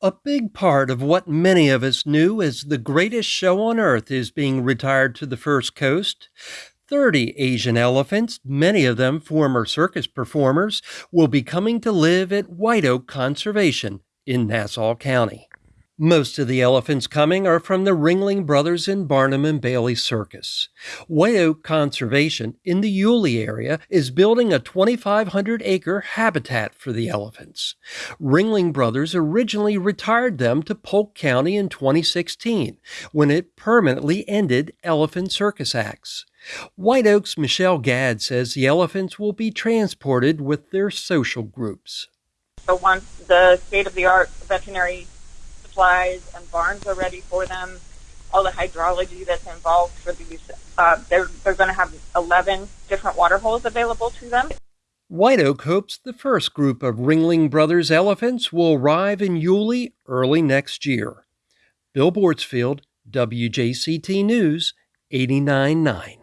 A big part of what many of us knew as the greatest show on earth is being retired to the First Coast. 30 Asian elephants, many of them former circus performers, will be coming to live at White Oak Conservation in Nassau County. Most of the elephants coming are from the Ringling Brothers and Barnum and Bailey Circus. White Oak Conservation in the Yulee area is building a 2,500 acre habitat for the elephants. Ringling Brothers originally retired them to Polk County in 2016 when it permanently ended elephant circus acts. White Oak's Michelle Gadd says the elephants will be transported with their social groups. So once the state of the art veterinary supplies and barns are ready for them. All the hydrology that's involved for these, uh, they're, they're going to have 11 different water holes available to them. White Oak hopes the first group of Ringling Brothers elephants will arrive in Yulee early next year. Bill Bortzfield, WJCT News, 899.